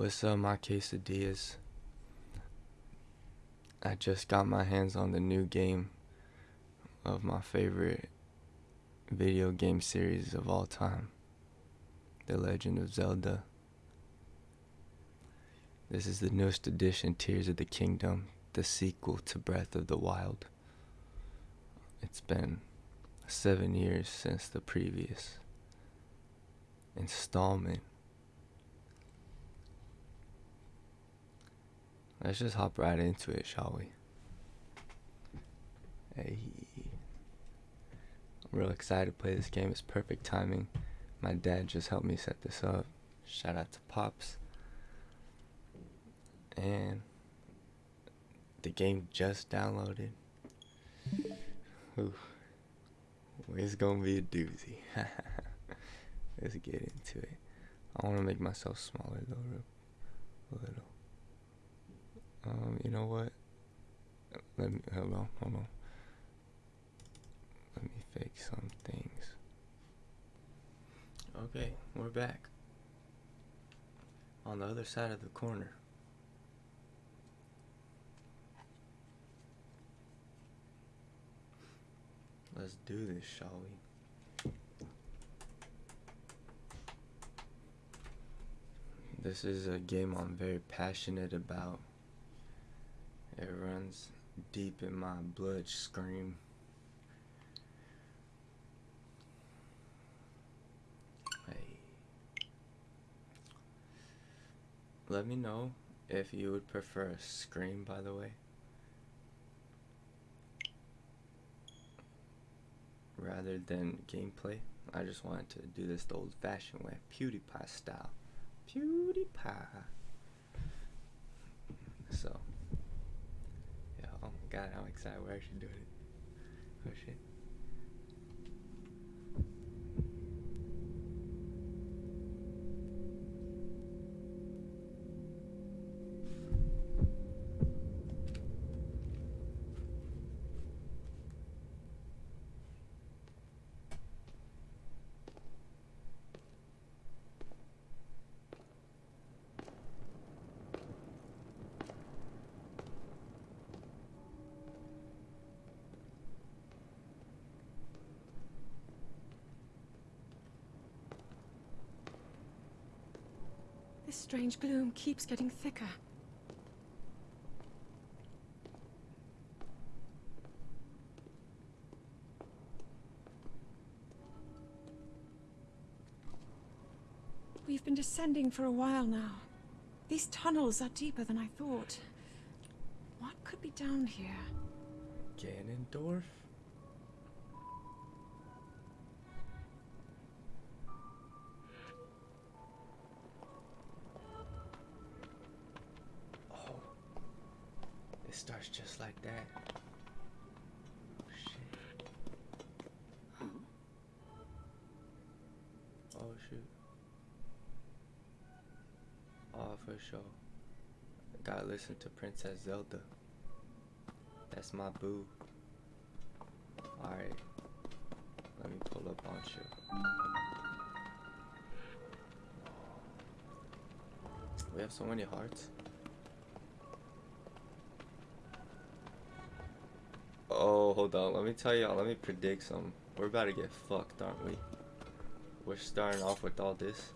What's up, uh, my quesadillas? I just got my hands on the new game of my favorite video game series of all time The Legend of Zelda. This is the newest edition, Tears of the Kingdom, the sequel to Breath of the Wild. It's been seven years since the previous installment. Let's just hop right into it, shall we? Hey. I'm real excited to play this game. It's perfect timing. My dad just helped me set this up. Shout out to Pops. And the game just downloaded. Ooh. It's gonna be a doozy. Let's get into it. I wanna make myself smaller though, a little. Um, you know what? Let me hold on, hold on. Let me fix some things. Okay, we're back. On the other side of the corner. Let's do this, shall we? This is a game I'm very passionate about. It runs deep in my blood scream. Hey. Let me know if you would prefer a scream, by the way. Rather than gameplay. I just wanted to do this the old fashioned way, PewDiePie style. PewDiePie. So, god, I'm excited we're actually doing it. Oh shit. This strange gloom keeps getting thicker. We've been descending for a while now. These tunnels are deeper than I thought. What could be down here? Ganondorf? Oh for sure. Gotta listen to Princess Zelda. That's my boo. Alright. Let me pull up on you. We have so many hearts. Oh, hold on. Let me tell y'all. Let me predict something. We're about to get fucked, aren't we? We're starting off with all this.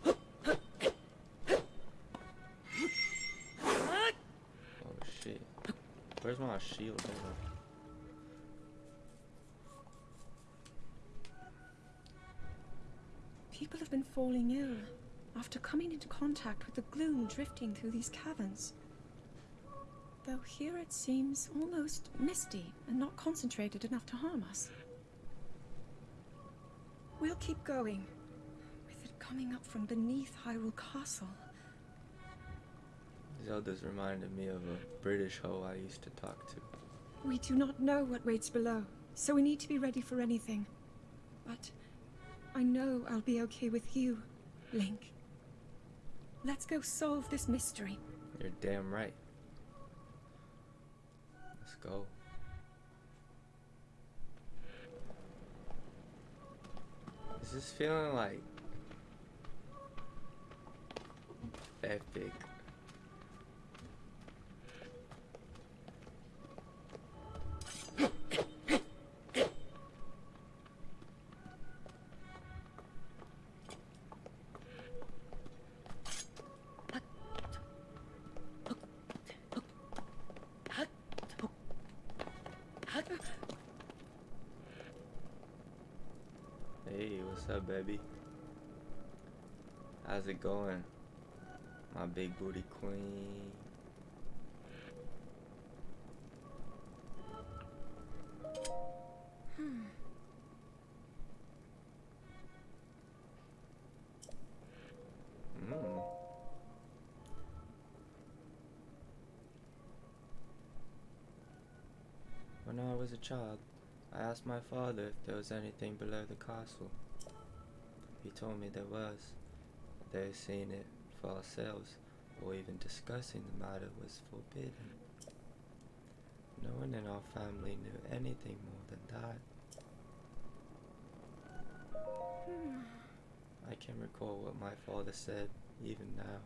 Where's my shield? People have been falling ill after coming into contact with the gloom drifting through these caverns. Though here it seems almost misty and not concentrated enough to harm us. We'll keep going, with it coming up from beneath Hyrule Castle. Zelda's reminded me of a British hoe I used to talk to. We do not know what waits below, so we need to be ready for anything. But I know I'll be okay with you, Link. Let's go solve this mystery. You're damn right. Let's go. Is this feeling like epic. Going? My big booty queen. Mm. When I was a child, I asked my father if there was anything below the castle. He told me there was. Seeing it for ourselves or even discussing the matter was forbidden. No one in our family knew anything more than that. Hmm. I can recall what my father said even now.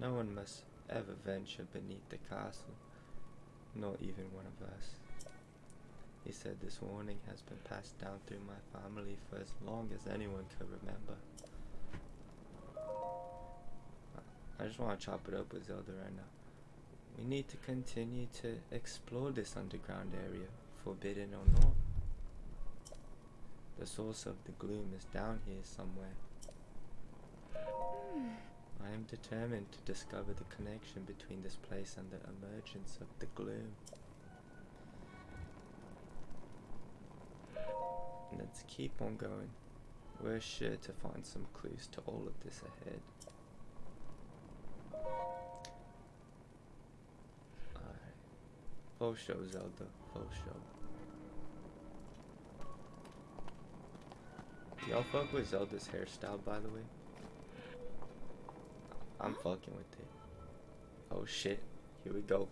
No one must ever venture beneath the castle, not even one of us. He said this warning has been passed down through my family for as long as anyone could remember. I just want to chop it up with Zelda right now. We need to continue to explore this underground area, forbidden or not. The source of the gloom is down here somewhere. Hmm. I am determined to discover the connection between this place and the emergence of the gloom. Let's keep on going. We're sure to find some clues to all of this ahead. Full show, Zelda. Full show. Y'all fuck with Zelda's hairstyle, by the way? I'm fucking with it. Oh shit. Here we go.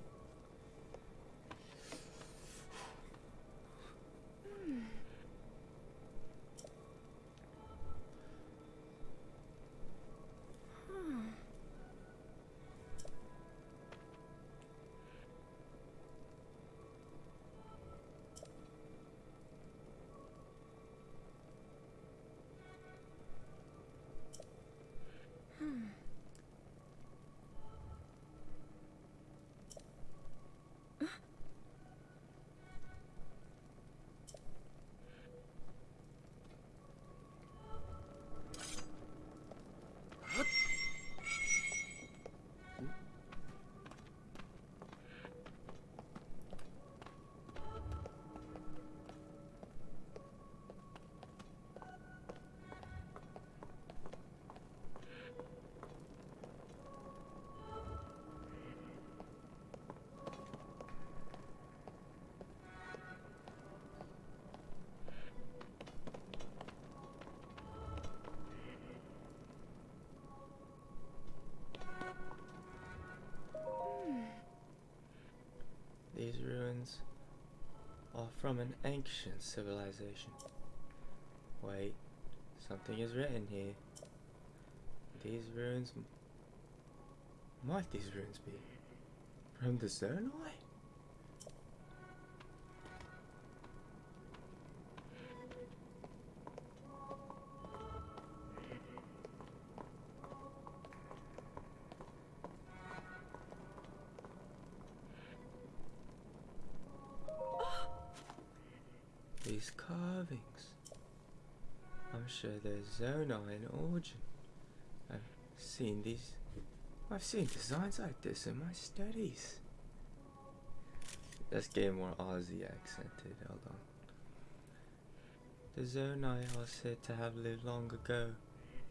Are from an ancient civilization. Wait, something is written here. These ruins... Might these ruins be from the Zonai? They're Zonai in origin. I've seen these. I've seen designs like this in my studies. Let's get more Aussie accented. Hold on. The Zonai are said to have lived long ago,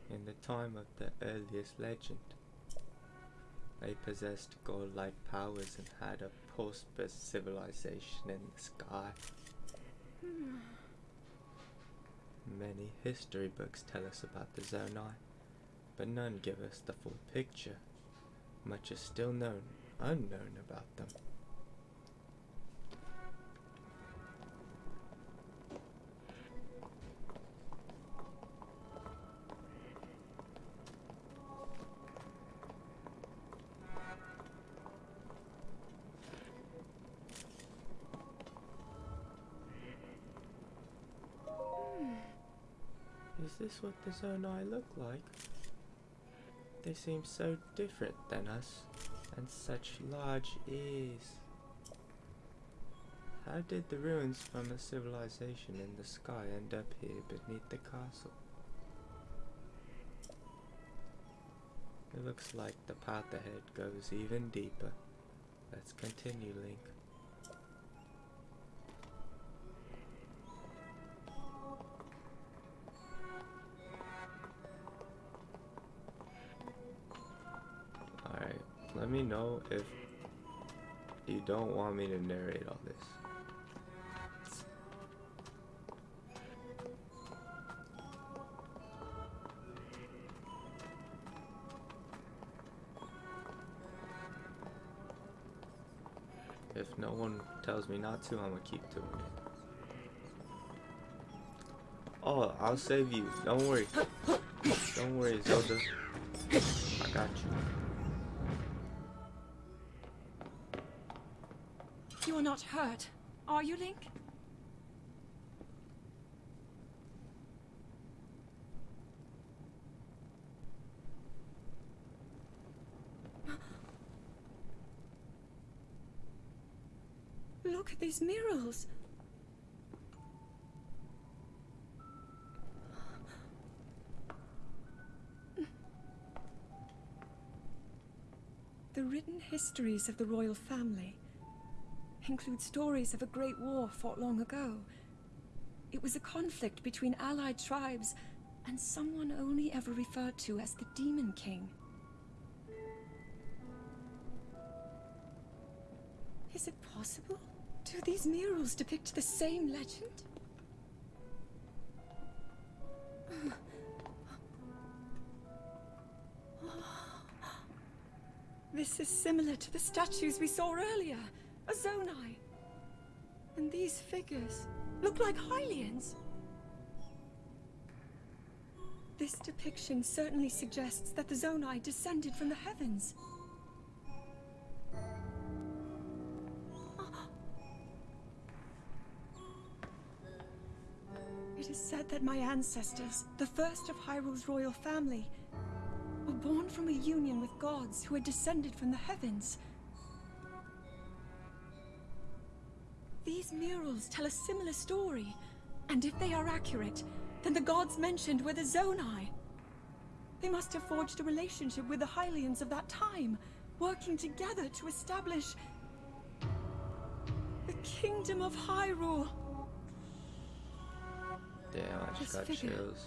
in the time of the earliest legend. They possessed godlike powers and had a prosperous civilization in the sky. Hmm. Many history books tell us about the Zonai, but none give us the full picture. Much is still known, unknown about them. Is this what the Zonai look like? They seem so different than us, and such large ears. How did the ruins from a civilization in the sky end up here beneath the castle? It looks like the path ahead goes even deeper. Let's continue, Link. Me know if you don't want me to narrate all this. If no one tells me not to, I'm gonna keep doing it. Oh, I'll save you. Don't worry. Don't worry, Zelda. I got you. Hurt, are you, Link? Look at these murals. The written histories of the royal family include stories of a great war fought long ago. It was a conflict between allied tribes and someone only ever referred to as the Demon King. Is it possible? Do these murals depict the same legend? This is similar to the statues we saw earlier. Zonai. And these figures look like Hylians. This depiction certainly suggests that the Zonai descended from the heavens. It is said that my ancestors, the first of Hyrule's royal family, were born from a union with gods who had descended from the heavens. These murals tell a similar story, and if they are accurate, then the gods mentioned were the Zonai. They must have forged a relationship with the Hylians of that time, working together to establish the Kingdom of Hyrule. Damn, I just got figure. chills.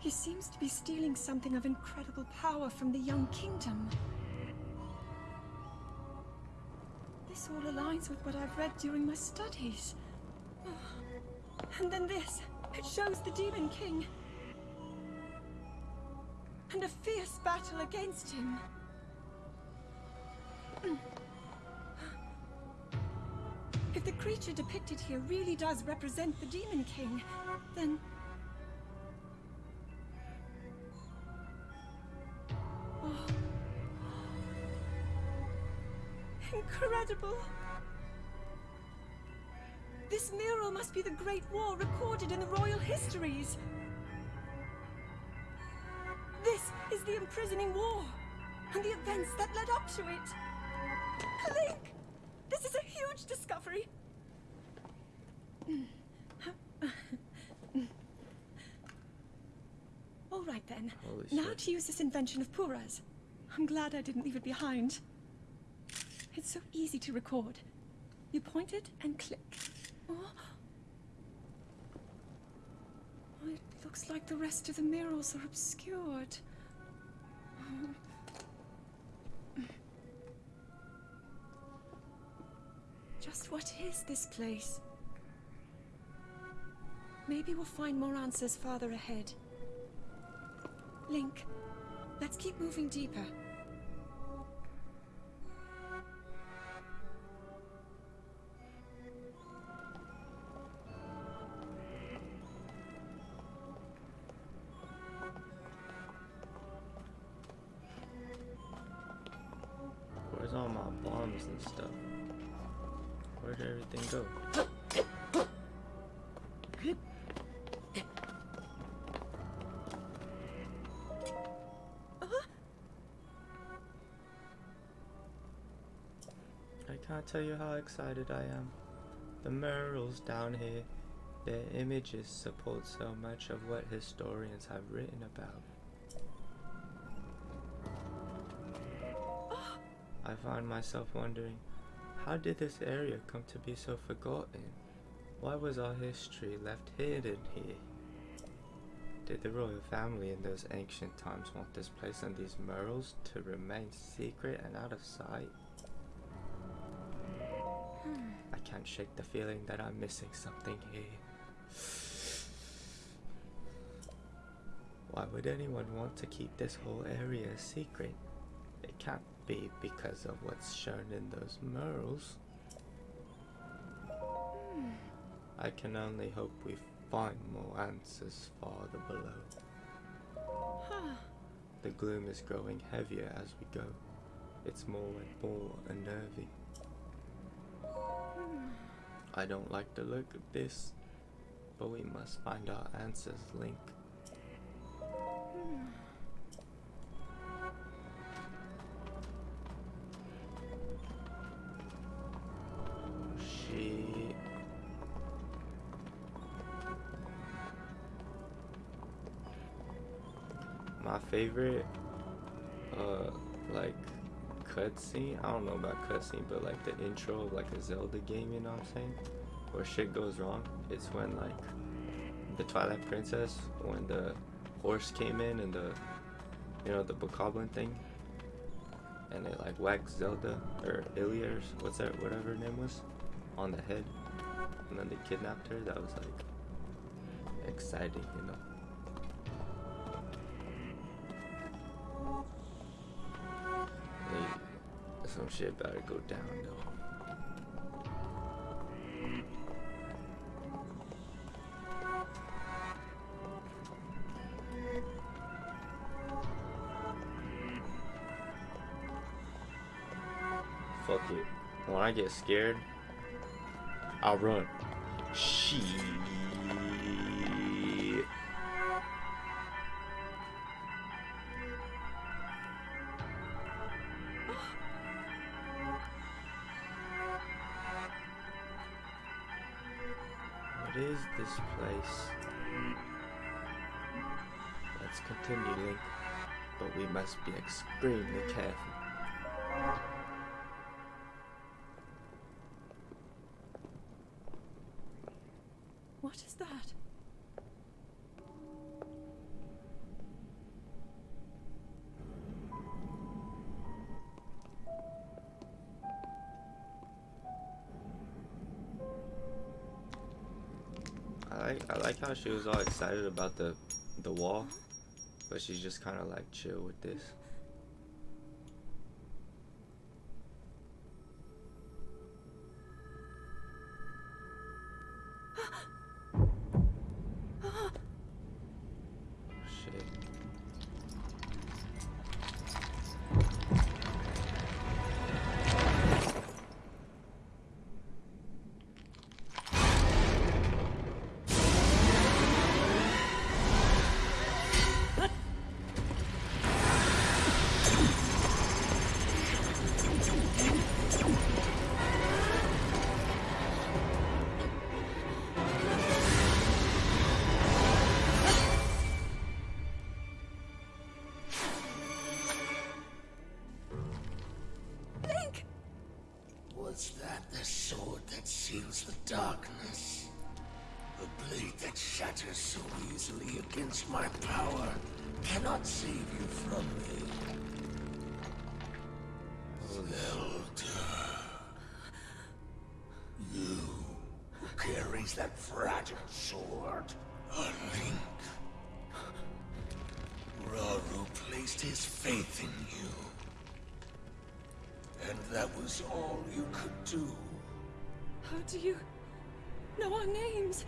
He seems to be stealing something of incredible power from the young kingdom. All aligns with what I've read during my studies. And then this. It shows the Demon King. And a fierce battle against him. If the creature depicted here really does represent the Demon King, then Incredible! This mural must be the Great War recorded in the royal histories. This is the imprisoning war, and the events that led up to it. Link! This is a huge discovery. All right then. Now to use this invention of Purah's. I'm glad I didn't leave it behind. It's so easy to record. You point it and click. Oh. Oh, It looks like the rest of the murals are obscured. Just what is this place? Maybe we'll find more answers farther ahead. Link, let's keep moving deeper. Can't tell you how excited I am. The murals down here, their images support so much of what historians have written about. I find myself wondering, how did this area come to be so forgotten? Why was our history left hidden here? Did the royal family in those ancient times want this place and these murals to remain secret and out of sight? Can't shake the feeling that I'm missing something here. Why would anyone want to keep this whole area a secret? It can't be because of what's shown in those murals. I can only hope we find more answers farther below. The gloom is growing heavier as we go. It's more and more unnerving. I don't like the look of this, but we must find our answers, Link. Oh, shit. My favorite, cutscene. I don't know about cutscene, but like the intro of like a Zelda game. You know what I'm saying? Where shit goes wrong. It's when like the Twilight Princess, when the horse came in and the, you know, the bokoblin thing, and it like whacked Zelda or Ilia or what's that, whatever her name was, on the head, and then they kidnapped her. That was like exciting, you know. Some shit about to go down. Fuck it. When I get scared, I'll run. Shit. This place? Let's continue, Link, but we must be extremely careful. What is that? I like I like how she was all excited about the the wall, but she's just kind of like chill with this. Save you from me. Zelda. You who carries that fragile sword. A link. Rauru placed his faith in you. And that was all you could do. How do you know our names?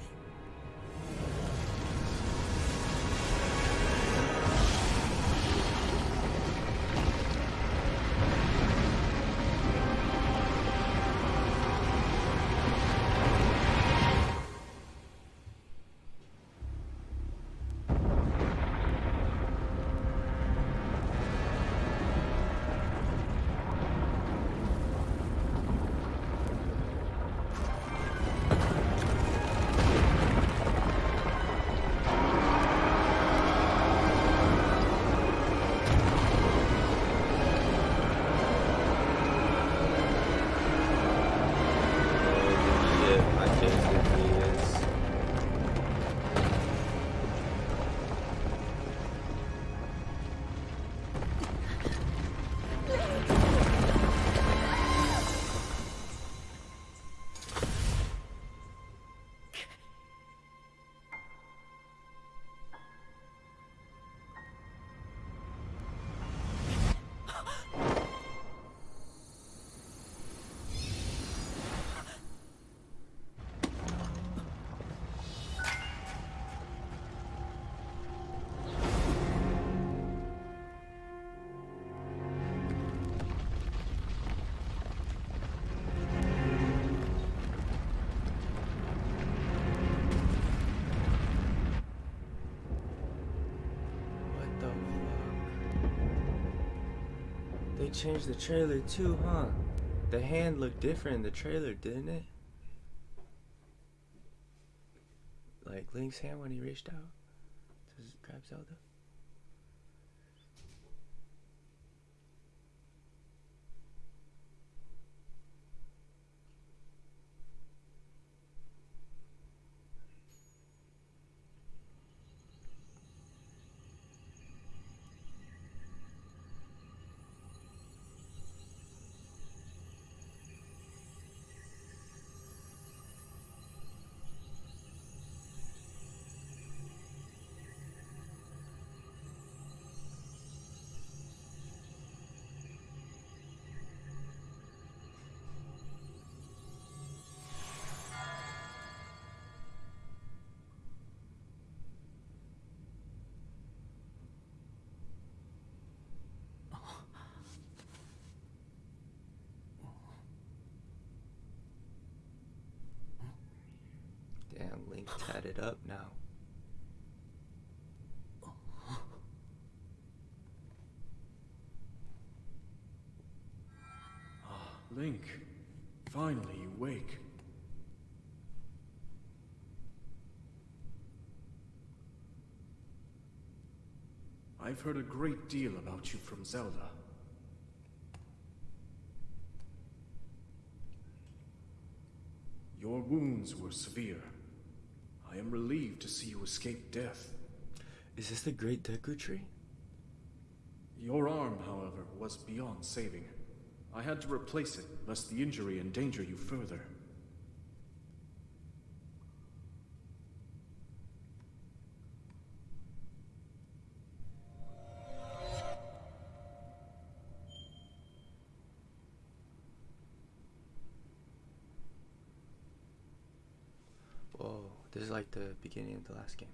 Changed the trailer too, huh? The hand looked different in the trailer, didn't it? Like Link's hand when he reached out to grab Zelda. Damn, Link tatted up now. Ah, link, finally you wake. I've heard a great deal about you from Zelda. Your wounds were severe. I am relieved to see you escape death. Is this the Great Deku Tree? Your arm, however, was beyond saving. I had to replace it, lest the injury endanger you further. This is like the beginning of the last game.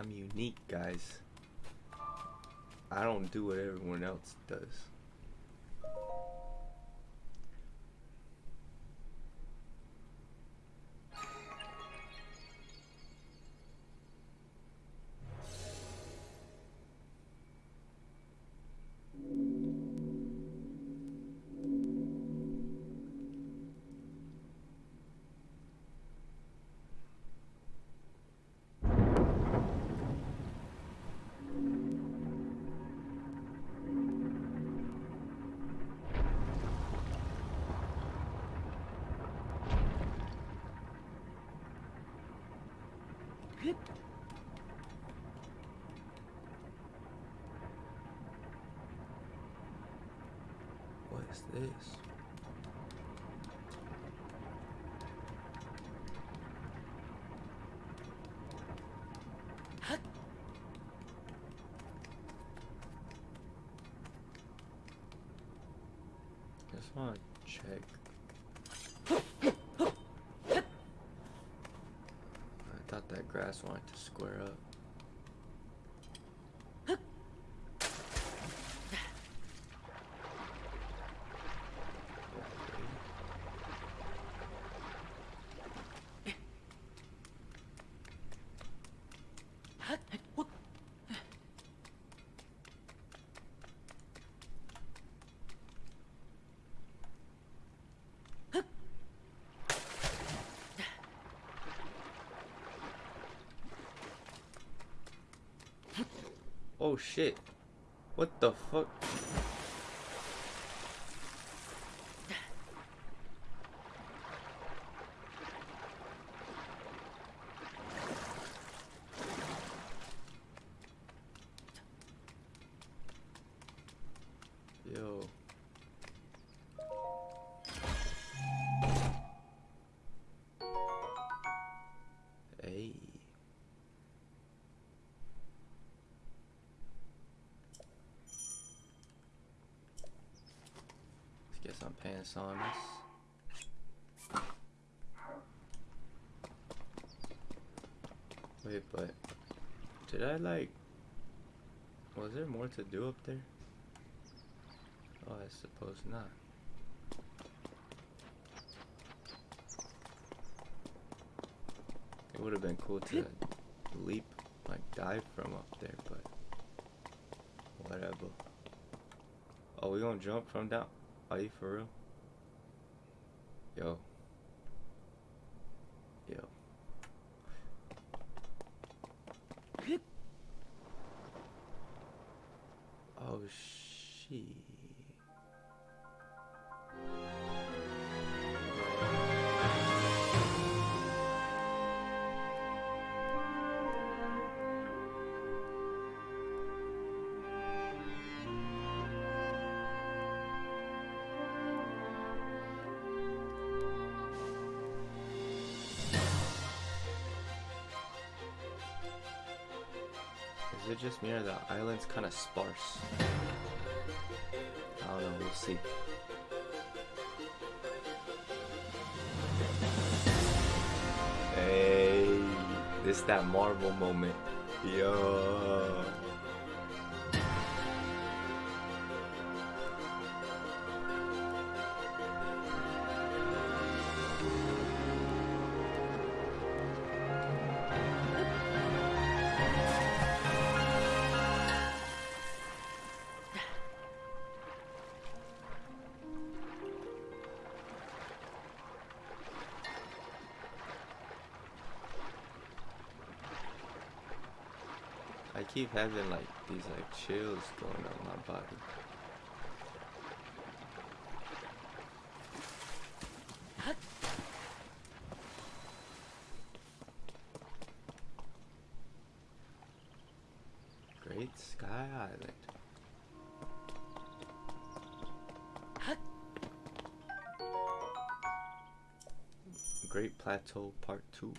I'm unique, guys. I don't do what everyone else does. Just want to check. I thought that grass wanted to square up. Oh shit. What the fuck? Get some pants. Wait, but did I like? Was there more to do up there? Oh, I suppose not. It would have been cool to leap, like dive from up there, but whatever. Oh, we gonna jump from down? Are you for real? Yo. Just me or the island's kind of sparse? I don't know, we'll see. Hey, this that Marvel moment. Yo. Keep having like these like chills going on my body. Great Sky Island. Great Plateau Part 2.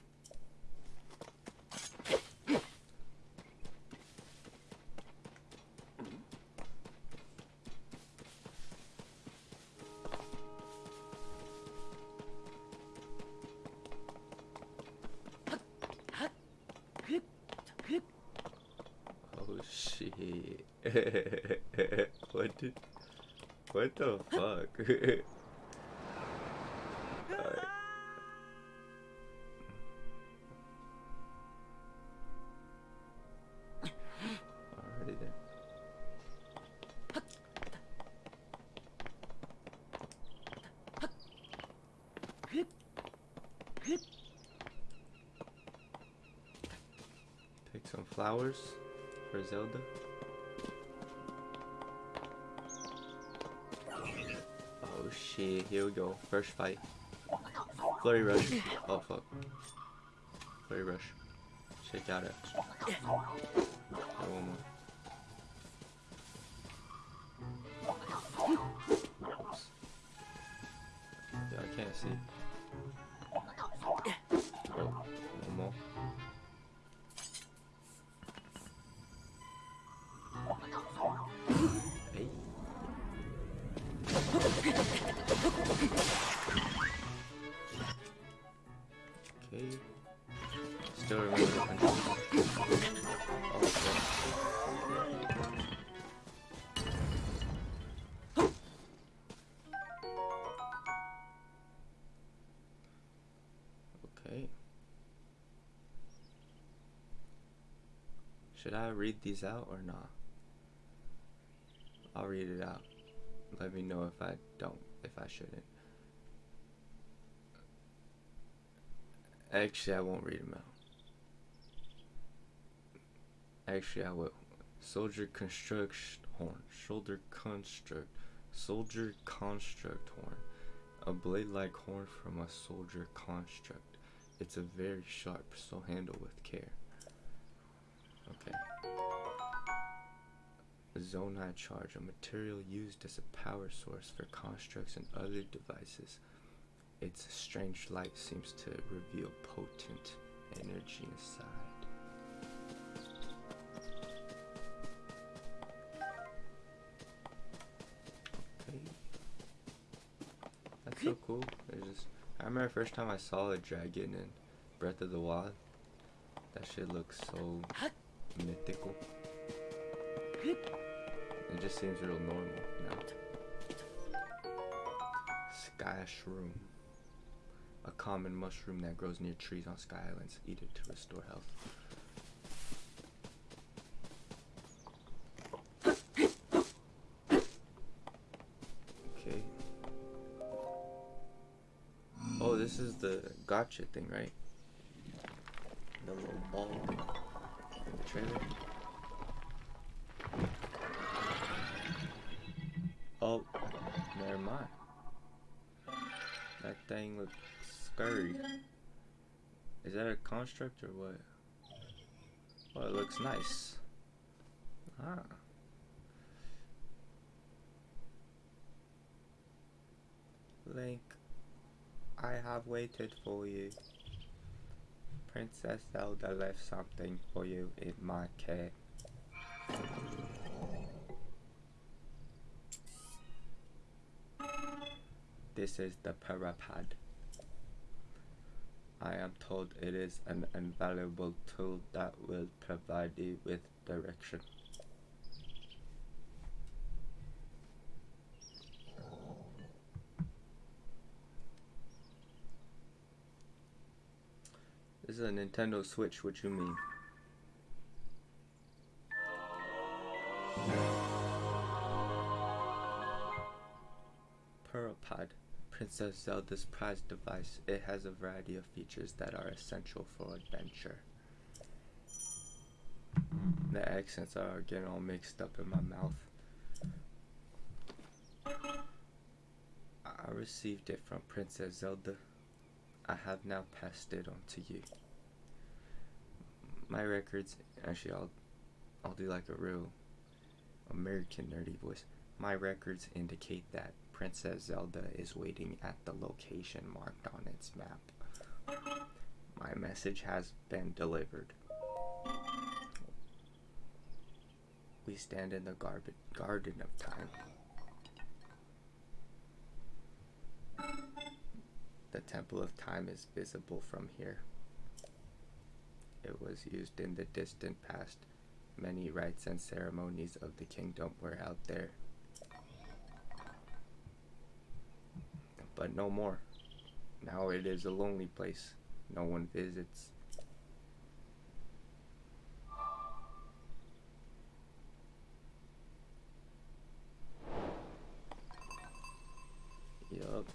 what What the fuck? here we go. First fight. Flurry rush. Oh fuck. Flurry rush. Shake out it. One more. Should I read these out or not? I'll read it out. Let me know if I don't, if I shouldn't. Actually, I won't read them out. Actually, I will. Soldier construct horn. Shoulder construct. Soldier construct horn. A blade-like horn from a soldier construct. It's a very sharp, so handle with care. Okay. Zonai charge, a material used as a power source for constructs and other devices. Its strange light seems to reveal potent energy inside. Okay. That's so cool. Just I remember the first time I saw a dragon in Breath of the Wild. That shit looks so mythical. It just seems real normal now. Sky shroom. A common mushroom that grows near trees on sky islands. Eat it to restore health. Okay. Oh, this is the gotcha thing, right? The little ball thing in the trailer. Oh, never mind. That thing looks scary. Is that a construct or what? Well, it looks nice. Ah. Link, I have waited for you. Princess Zelda left something for you in my care. This is the Purah Pad. I am told it is an invaluable tool that will provide you with direction. This is a Nintendo Switch, what you mean? Purah Pad, Princess Zelda's prized device. It has a variety of features that are essential for adventure. The accents are getting all mixed up in my mouth. I received it from Princess Zelda. I have now passed it on to you. My records, actually, I'll, I'll do like a real American nerdy voice. My records indicate that Princess Zelda is waiting at the location marked on its map. My message has been delivered. We stand in the garden of time. The Temple of Time is visible from here. It was used in the distant past. Many rites and ceremonies of the kingdom were out there. But no more. Now it is a lonely place. No one visits. Yup.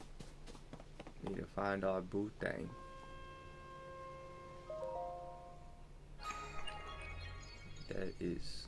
Need to find our boo thing. That is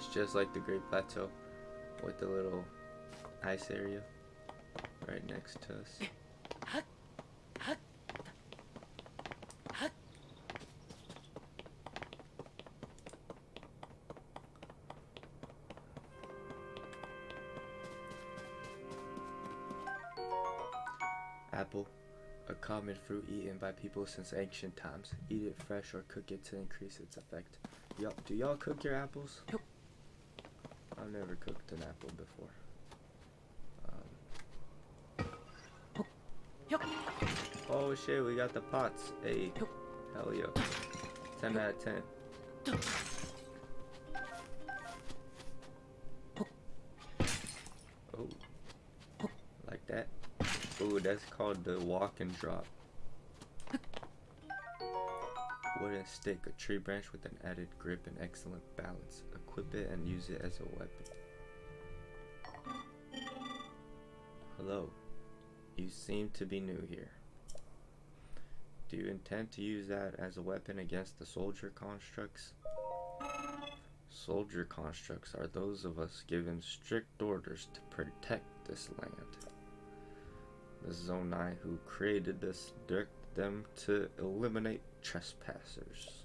it's just like the Great Plateau with the little ice area right next to us. Apple, a common fruit eaten by people since ancient times. Eat it fresh or cook it to increase its effect. Y'all, do y'all cook your apples? I've never cooked an apple before. Um, oh shit, we got the pots. Hey, hell yeah. 10 out of 10. Oh. Like that. Ooh, that's called the walk and drop. Wooden stick, a tree branch with an added grip and excellent balance. Equip it and use it as a weapon. Hello. You seem to be new here. Do you intend to use that as a weapon against the soldier constructs? Soldier constructs are those of us given strict orders to protect this land. The Zonai who created this direct them to eliminate trespassers.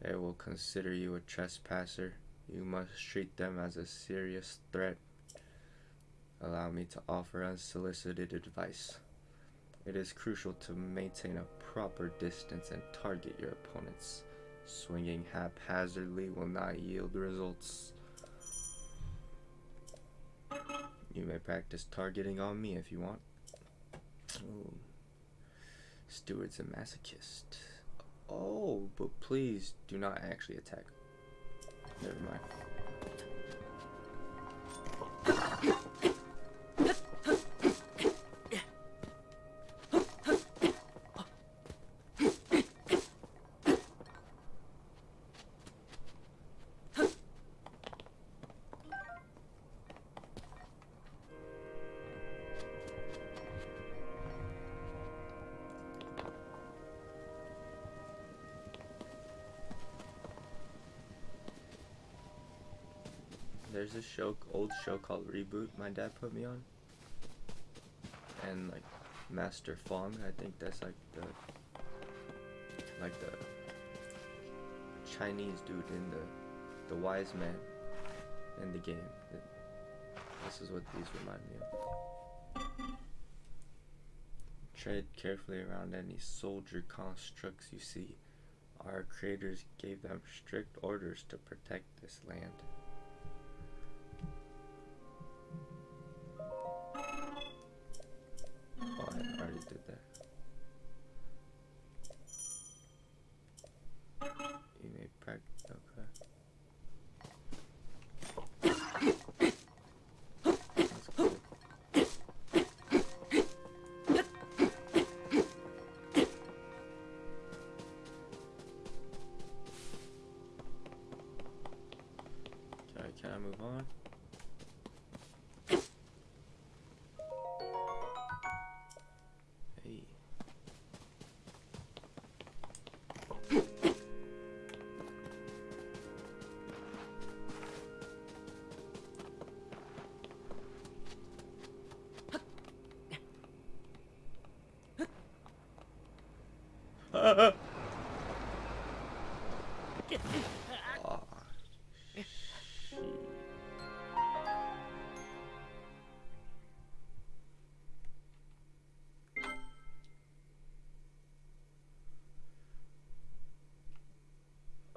They will consider you a trespasser. You must treat them as a serious threat. Allow me to offer unsolicited advice. It is crucial to maintain a proper distance and target your opponents. Swinging haphazardly will not yield results. You may practice targeting on me if you want. Ooh. Steward's a masochist. Oh, but please do not actually attack. Never mind. Show, called Reboot. My dad put me on, and like Master Fong. I think that's like the like the Chinese dude in the the wise man in the game. This is what these remind me of. Tread carefully around any soldier constructs you see. Our creators gave them strict orders to protect this land.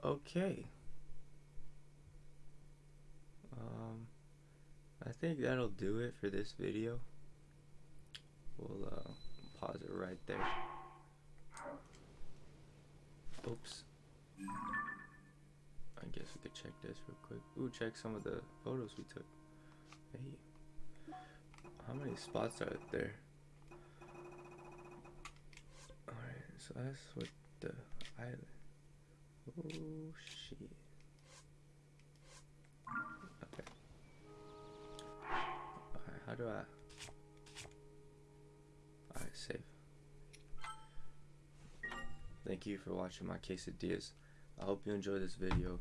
Okay. Um, I think that'll do it for this video. We'll uh, pause it right there. I guess we could check this real quick. Ooh, check some of the photos we took. Hey. How many spots are there? Alright, so that's what the island. Oh shit. Okay. Alright, how do I Alright, save. Thank you for watching my quesadillas. I hope you enjoyed this video.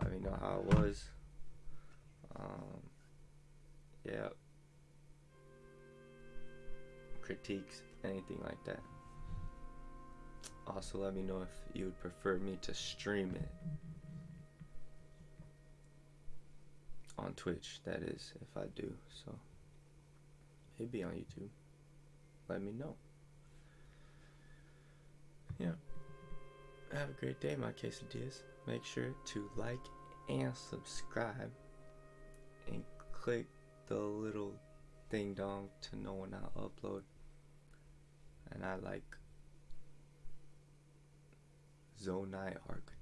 Let me know how it was. Um, yeah. Critiques, anything like that. Also, let me know if you would prefer me to stream it on Twitch. That is, if I do. So, maybe on YouTube. Let me know. Yeah. Have a great day, my quesadillas. Make sure to like and subscribe and click the little ding dong to know when I upload. And I like Zonai architecture.